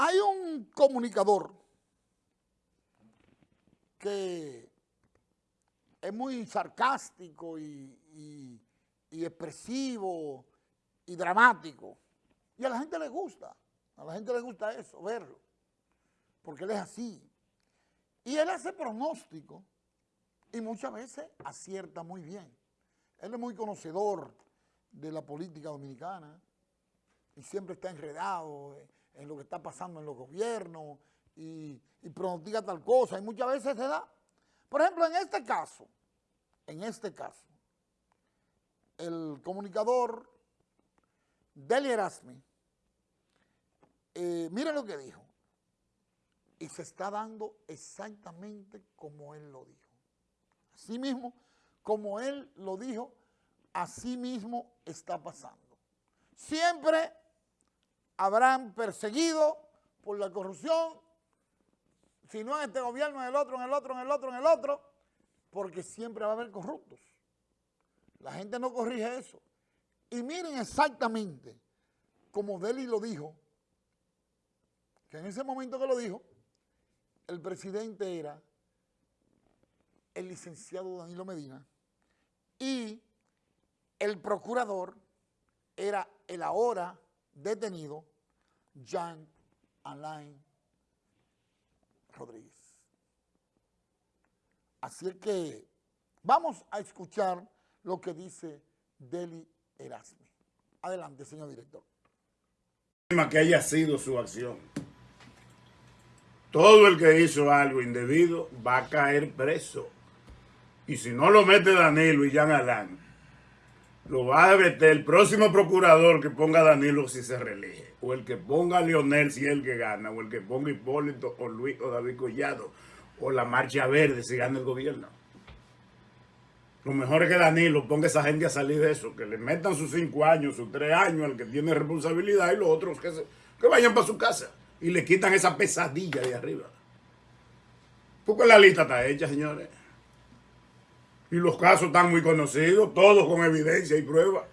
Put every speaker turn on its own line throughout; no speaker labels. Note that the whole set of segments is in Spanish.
Hay un comunicador que es muy sarcástico y, expresivo y dramático. Y a la gente le gusta, a la gente le gusta eso, verlo, porque él es así. Y él hace pronóstico y muchas veces acierta muy bien. Él es muy conocedor de la política dominicana y siempre está enredado en lo que está pasando en los gobiernos y, y pronostica tal cosa y muchas veces se da. Por ejemplo, en este caso, en este caso, el comunicador Deli Erasmi, eh, miren lo que dijo, y se está dando exactamente como él lo dijo. Así mismo, como él lo dijo, así mismo está pasando. Siempre habrán perseguido por la corrupción, si no en este gobierno, en el otro, en el otro, en el otro, en el otro, porque siempre va a haber corruptos. La gente no corrige eso. Y miren exactamente como Deli lo dijo, que en ese momento que lo dijo, el presidente era el licenciado Danilo Medina y el procurador era el ahora detenido Jean Alain Rodríguez. Así que vamos a escuchar lo que dice Deli Erasmi. Adelante, señor director.
Que haya sido su acción. Todo el que hizo algo indebido va a caer preso. Y si no lo mete Danilo y Jean Alain, lo va a meter el próximo procurador que ponga a Danilo si se reelige, o el que ponga a Lionel si es el que gana, o el que ponga Hipólito o Luis o David Collado, o la Marcha Verde si gana el gobierno. Lo mejor es que Danilo ponga a esa gente a salir de eso, que le metan sus cinco años, sus tres años al que tiene responsabilidad y los otros que, que vayan para su casa y le quitan esa pesadilla de arriba. Porque la lista está hecha, señores. Y los casos están muy conocidos, todos con evidencia y prueba.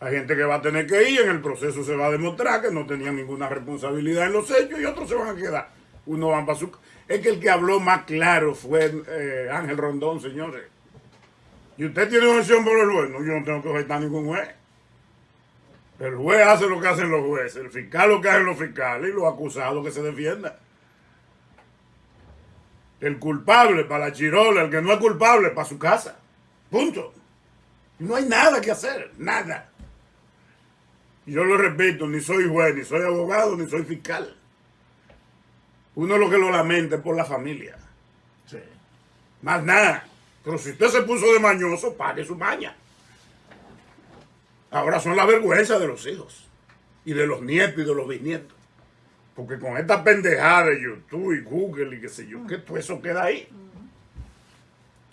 Hay gente que va a tener que ir, en el proceso se va a demostrar que no tenían ninguna responsabilidad en los hechos y otros se van a quedar. Uno va para su... Es que el que habló más claro fue eh, Ángel Rondón, señores. Y usted tiene objeción por el juez. No, yo no tengo que objetar ningún juez. El juez hace lo que hacen los jueces, el fiscal lo que hacen los fiscales y los acusados que se defiendan. El culpable para la chirola, el que no es culpable para su casa. Punto. No hay nada que hacer, nada. Yo lo repito, ni soy juez, ni soy abogado, ni soy fiscal. Uno lo que lo lamenta es por la familia. Sí. Más nada. Pero si usted se puso de mañoso, pague su maña. Ahora son la vergüenza de los hijos. Y de los nietos y de los bisnietos. Porque con esta pendejada de YouTube y Google y qué sé yo, que todo eso queda ahí.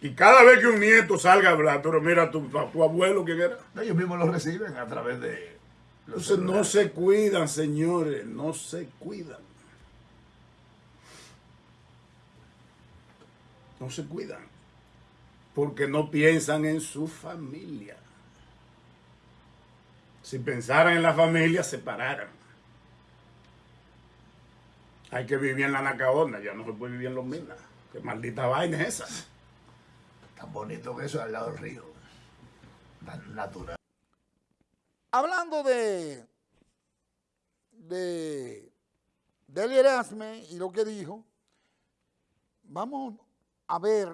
Y cada vez que un nieto salga a hablar, pero mira, tu, tu abuelo, ¿quién era?
Ellos mismos lo reciben a través de...
Entonces no se cuidan, señores, no se cuidan. No se cuidan. Porque no piensan en su familia. Si pensaran en la familia, se pararan. Hay que vivir en la Nacaona, ya no se puede vivir en los minas. Qué maldita vaina es esa.
Tan bonito que eso al lado del río. Tan natural.
Hablando de de Deli Erasme y lo que dijo, vamos a ver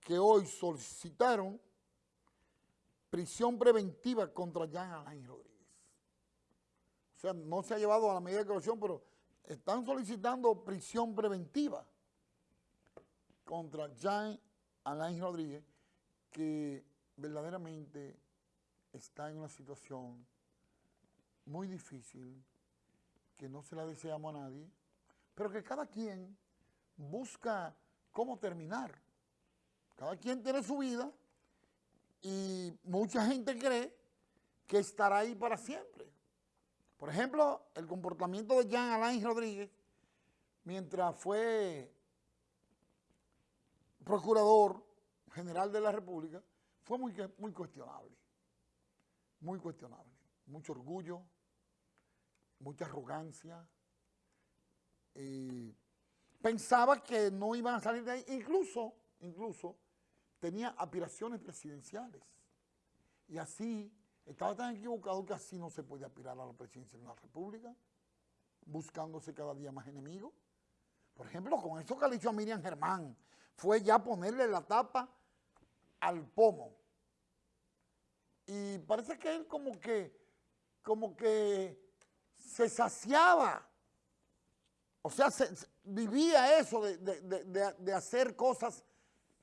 que hoy solicitaron prisión preventiva contra Jean Alain Rodríguez. O sea, no se ha llevado a la medida de corrección, pero están solicitando prisión preventiva contra Jean Alain Rodríguez, que verdaderamente está en una situación muy difícil, que no se la deseamos a nadie, pero que cada quien busca cómo terminar. Cada quien tiene su vida y mucha gente cree que estará ahí para siempre. Por ejemplo, el comportamiento de Jean Alain Rodríguez, mientras fue procurador general de la República, fue muy, cuestionable. Muy cuestionable. Mucho orgullo, mucha arrogancia. eh, pensaba que no iban a salir de ahí. Incluso, incluso, tenía aspiraciones presidenciales. Y así, estaba tan equivocado que así no se puede aspirar a la presidencia de una república, buscándose cada día más enemigos. Por ejemplo, con eso que le hizo a Miriam Germán, fue ya ponerle la tapa al pomo. Y parece que él como que, como que se saciaba. O sea, se- se- vivía eso de- de- de- de hacer cosas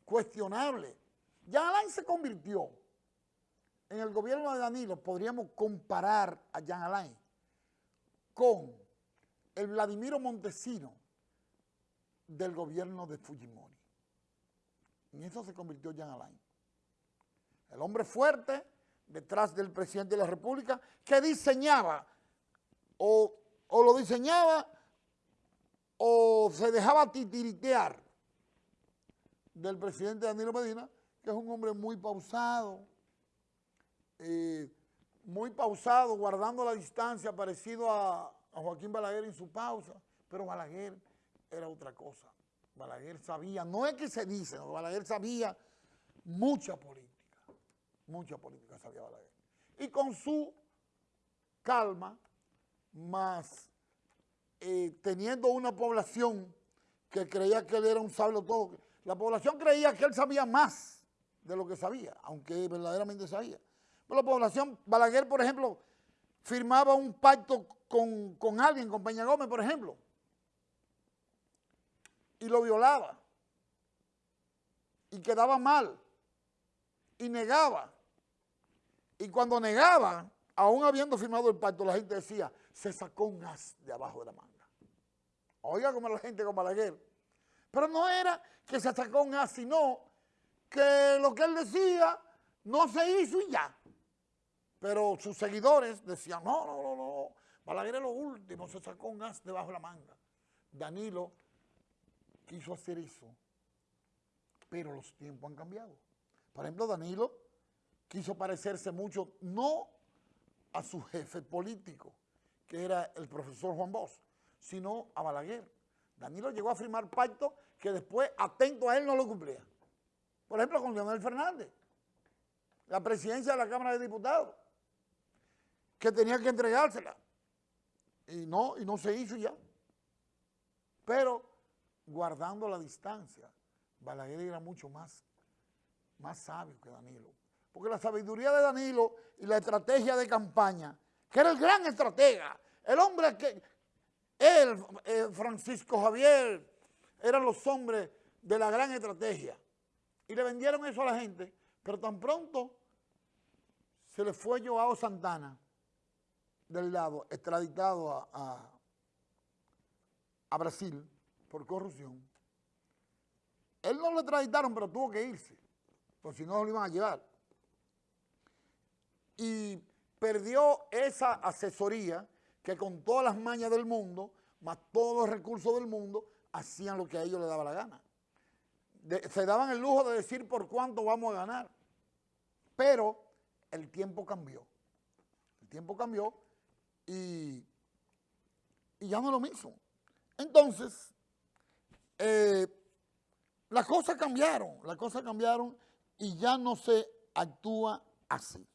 cuestionables. Ya Alain se convirtió en el gobierno de Danilo, podríamos comparar a Jean Alain con el Vladimiro Montesino del gobierno de Fujimori. En eso se convirtió Jean Alain. El hombre fuerte detrás del presidente de la República que diseñaba o, lo diseñaba o se dejaba titiritear del presidente Danilo Medina, que es un hombre muy pausado, eh, muy pausado, guardando la distancia, parecido a, Joaquín Balaguer en su pausa, pero Balaguer era otra cosa. Balaguer sabía, no es que se dice, Balaguer sabía mucha política, mucha política sabía Balaguer. Y con su calma, más eh, teniendo una población que creía que él era un sabio todo, la población creía que él sabía más de lo que sabía, aunque verdaderamente sabía. La población, Balaguer, por ejemplo, firmaba un pacto con, con alguien, con Peña Gómez, por ejemplo, y lo violaba, y quedaba mal, y negaba. Y cuando negaba, aún habiendo firmado el pacto, la gente decía, se sacó un as de abajo de la manga. Oiga como la gente con Balaguer. Pero no era que se sacó un as, sino que lo que él decía no se hizo y ya. Pero sus seguidores decían, no, no, no, no, Balaguer es lo último, se sacó un as debajo de la manga. Danilo quiso hacer eso, pero los tiempos han cambiado. Por ejemplo, Danilo quiso parecerse mucho, no a su jefe político, que era el profesor Juan Bosch, sino a Balaguer. Danilo llegó a firmar pacto que después, atento a él, no lo cumplía. Por ejemplo, con Leonel Fernández, la presidencia de la Cámara de Diputados, que tenía que entregársela. Y no, y no se hizo ya. Pero guardando la distancia, Balaguer era mucho más, más sabio que Danilo. Porque la sabiduría de Danilo y la estrategia de campaña, que era el gran estratega, el hombre que, él, eh, Francisco Javier, eran los hombres de la gran estrategia. Y le vendieron eso a la gente, pero tan pronto se le fue Joao Santana del lado, extraditado a, a, Brasil por corrupción. Él no lo extraditaron, pero tuvo que irse, porque si no lo iban a llevar. Y perdió esa asesoría que con todas las mañas del mundo, más todos los recursos del mundo, hacían lo que a ellos les daba la gana. Se daban el lujo de decir por cuánto vamos a ganar. Pero el tiempo cambió. El tiempo cambió y, y ya no es lo mismo. Entonces, eh, las cosas cambiaron, las cosas cambiaron y ya no se actúa así.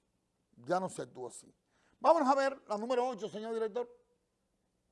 Ya no se actúa así. Vámonos a ver la número 8, señor director.